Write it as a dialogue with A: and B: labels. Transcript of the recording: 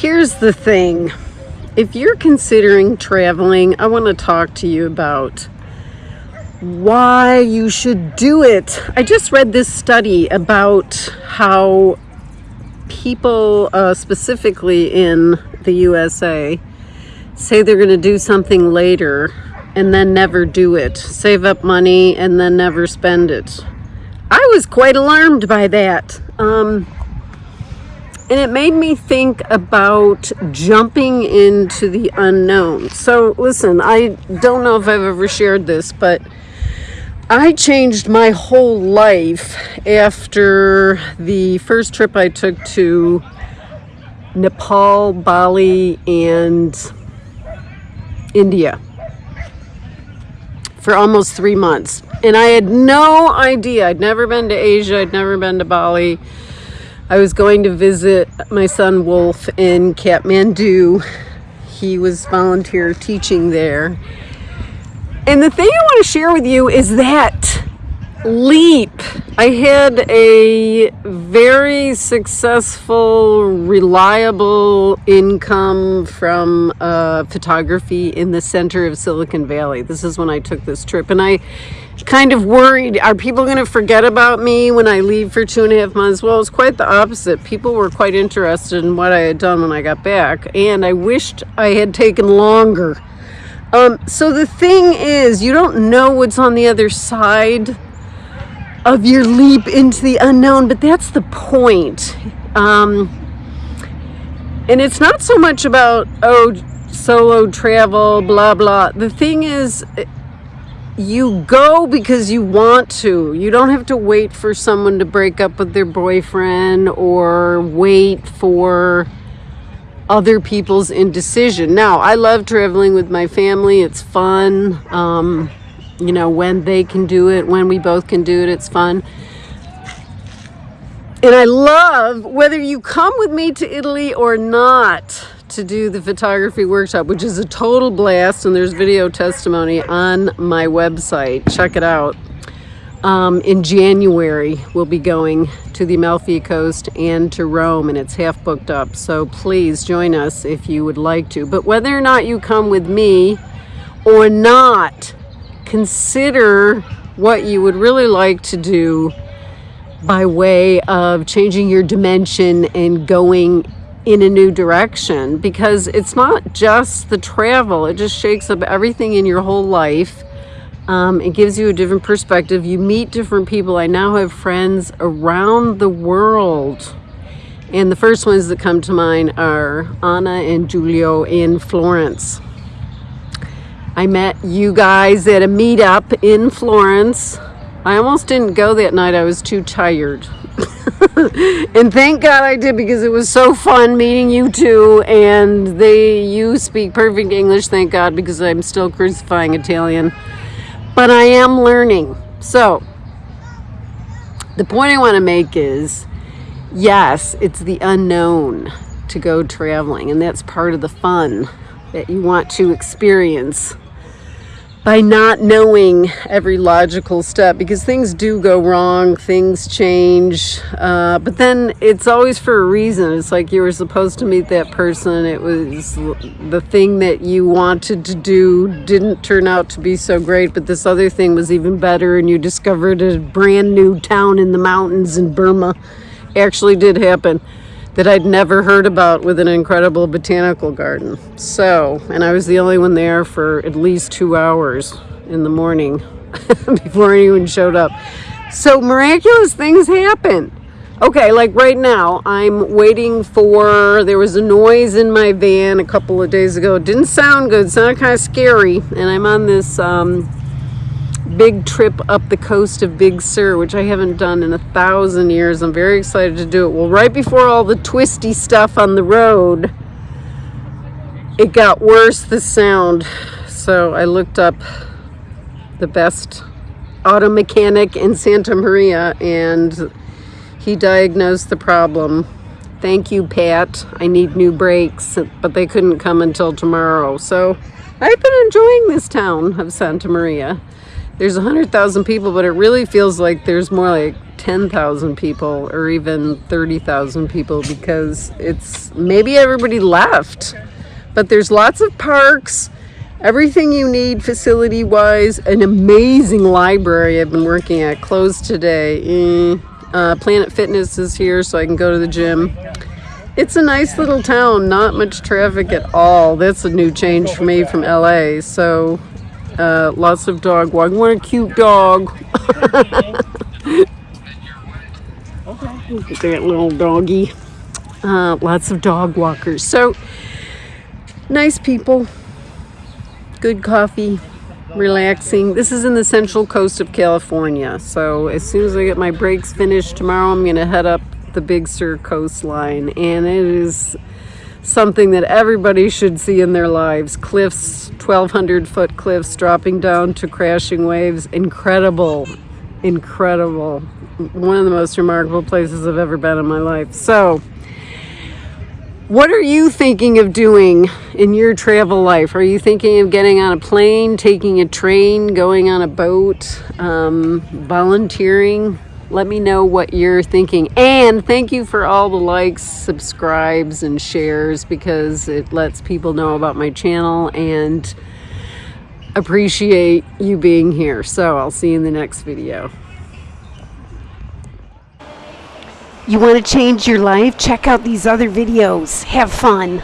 A: Here's the thing. If you're considering traveling, I want to talk to you about why you should do it. I just read this study about how people, uh, specifically in the USA, say they're going to do something later and then never do it. Save up money and then never spend it. I was quite alarmed by that. Um, and it made me think about jumping into the unknown. So, listen, I don't know if I've ever shared this, but I changed my whole life after the first trip I took to Nepal, Bali, and India for almost three months. And I had no idea. I'd never been to Asia, I'd never been to Bali. I was going to visit my son Wolf in Kathmandu. He was volunteer teaching there. And the thing I want to share with you is that leap. I had a very successful, reliable income from uh, photography in the center of Silicon Valley. This is when I took this trip. And I kind of worried, are people going to forget about me when I leave for two and a half months? Well, it was quite the opposite. People were quite interested in what I had done when I got back. And I wished I had taken longer. Um, so the thing is, you don't know what's on the other side of your leap into the unknown, but that's the point. Um, and it's not so much about, oh, solo travel, blah, blah. The thing is, you go because you want to. You don't have to wait for someone to break up with their boyfriend or wait for other people's indecision. Now, I love traveling with my family. It's fun. Um, you know, when they can do it, when we both can do it, it's fun. And I love whether you come with me to Italy or not to do the photography workshop, which is a total blast. And there's video testimony on my website. Check it out. Um, in January, we'll be going to the Amalfi Coast and to Rome, and it's half booked up. So please join us if you would like to. But whether or not you come with me or not, consider what you would really like to do by way of changing your dimension and going in a new direction because it's not just the travel, it just shakes up everything in your whole life. Um, it gives you a different perspective. You meet different people. I now have friends around the world. And the first ones that come to mind are Anna and Giulio in Florence. I met you guys at a meetup in Florence. I almost didn't go that night. I was too tired. and thank God I did because it was so fun meeting you two and they you speak perfect English, thank God, because I'm still crucifying Italian. But I am learning. So the point I want to make is yes, it's the unknown to go traveling, and that's part of the fun that you want to experience by not knowing every logical step because things do go wrong, things change, uh, but then it's always for a reason. It's like you were supposed to meet that person, it was the thing that you wanted to do didn't turn out to be so great, but this other thing was even better, and you discovered a brand new town in the mountains in Burma. Actually, did happen that I'd never heard about with an incredible botanical garden. So, and I was the only one there for at least two hours in the morning before anyone showed up. So miraculous things happen. Okay, like right now, I'm waiting for, there was a noise in my van a couple of days ago. It didn't sound good, sounded kind of scary. And I'm on this um, big trip up the coast of Big Sur, which I haven't done in a thousand years. I'm very excited to do it. Well, right before all the twisty stuff on the road, it got worse, the sound. So I looked up the best auto mechanic in Santa Maria and he diagnosed the problem. Thank you, Pat. I need new brakes, but they couldn't come until tomorrow. So I've been enjoying this town of Santa Maria there's 100,000 people, but it really feels like there's more like 10,000 people or even 30,000 people because it's maybe everybody left. But there's lots of parks, everything you need facility wise, an amazing library I've been working at, closed today. Mm, uh, Planet Fitness is here so I can go to the gym. It's a nice little town, not much traffic at all. That's a new change for me from LA. So uh, lots of dog walking. What a cute dog. Look at that little doggy. Uh, lots of dog walkers. So nice people, good coffee, relaxing. This is in the central coast of California. So as soon as I get my brakes finished tomorrow, I'm going to head up the Big Sur coastline. And it is something that everybody should see in their lives. Cliffs, 1,200 foot cliffs dropping down to crashing waves. Incredible, incredible. One of the most remarkable places I've ever been in my life. So, what are you thinking of doing in your travel life? Are you thinking of getting on a plane, taking a train, going on a boat, um, volunteering? Let me know what you're thinking. And thank you for all the likes, subscribes, and shares because it lets people know about my channel and appreciate you being here. So I'll see you in the next video.
B: You want to change your life? Check out these other videos. Have fun.